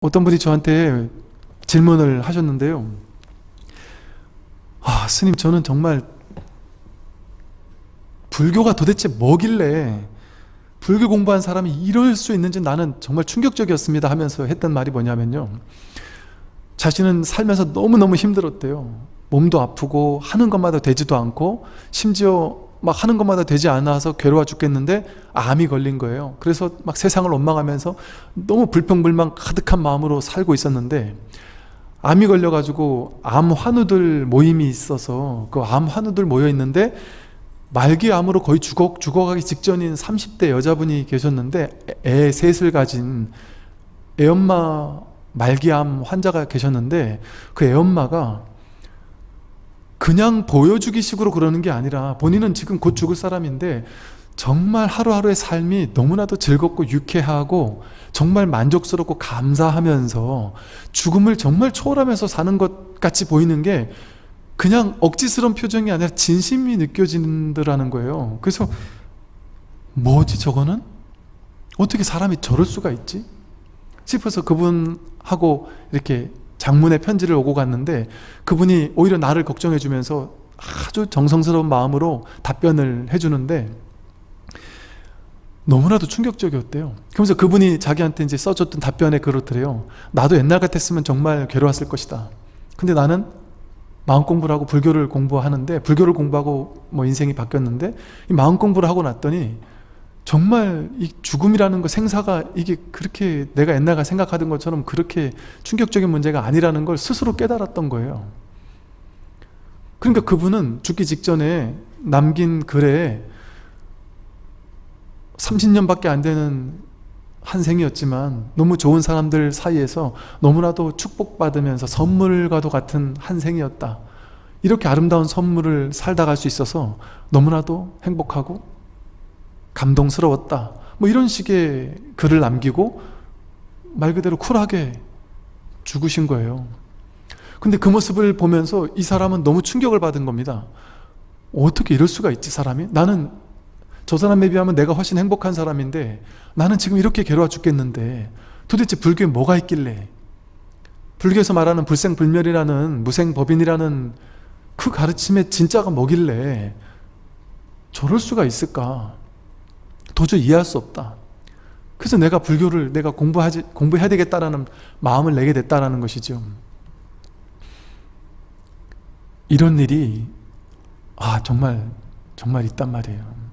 어떤 분이 저한테 질문을 하셨는데요. 아, 스님, 저는 정말 불교가 도대체 뭐길래 불교 공부한 사람이 이럴 수 있는지 나는 정말 충격적이었습니다 하면서 했던 말이 뭐냐면요. 자신은 살면서 너무너무 힘들었대요. 몸도 아프고 하는 것마다 되지도 않고 심지어 막 하는 것마다 되지 않아서 괴로워 죽겠는데 암이 걸린 거예요. 그래서 막 세상을 원망하면서 너무 불평불만 가득한 마음으로 살고 있었는데 암이 걸려가지고 암 환우들 모임이 있어서 그 암 환우들 모여 있는데 말기 암으로 거의 죽어, 죽어가기 직전인 30대 여자분이 계셨는데 애 셋을 가진 애엄마 말기암 환자가 계셨는데 그 애엄마가 그냥 보여주기 식으로 그러는 게 아니라 본인은 지금 곧 죽을 사람인데 정말 하루하루의 삶이 너무나도 즐겁고 유쾌하고 정말 만족스럽고 감사하면서 죽음을 정말 초월하면서 사는 것 같이 보이는 게 그냥 억지스러운 표정이 아니라 진심이 느껴진다는 거예요 그래서 뭐지 저거는? 어떻게 사람이 저럴 수가 있지? 싶어서 그분하고 이렇게 장문의 편지를 오고 갔는데 그분이 오히려 나를 걱정해 주면서 아주 정성스러운 마음으로 답변을 해주는데 너무나도 충격적이었대요. 그러면서 그분이 자기한테 이제 써줬던 답변에 그렇더래요. 나도 옛날 같았으면 정말 괴로웠을 것이다. 근데 나는 마음 공부를 하고 불교를 공부하는데 불교를 공부하고 뭐 인생이 바뀌었는데 이 마음 공부를 하고 났더니 정말 이 죽음이라는 거 생사가 이게 그렇게 내가 옛날에 생각하던 것처럼 그렇게 충격적인 문제가 아니라는 걸 스스로 깨달았던 거예요. 그러니까 그분은 죽기 직전에 남긴 글에 30년밖에 안 되는 한 생이었지만 너무 좋은 사람들 사이에서 너무나도 축복받으면서 선물과도 같은 한 생이었다. 이렇게 아름다운 선물을 살다 갈 수 있어서 너무나도 행복하고 감동스러웠다. 뭐 이런 식의 글을 남기고 말 그대로 쿨하게 죽으신 거예요. 근데 그 모습을 보면서 이 사람은 너무 충격을 받은 겁니다. 어떻게 이럴 수가 있지 사람이? 나는 저 사람에 비하면 내가 훨씬 행복한 사람인데 나는 지금 이렇게 괴로워 죽겠는데 도대체 불교에 뭐가 있길래? 불교에서 말하는 불생불멸이라는 무생법인이라는 그 가르침의 진짜가 뭐길래 저럴 수가 있을까 도저히 이해할 수 없다. 그래서 내가 불교를 내가 공부하지, 공부해야 되겠다라는 마음을 내게 됐다라는 것이죠. 이런 일이 아 정말 정말 있단 말이에요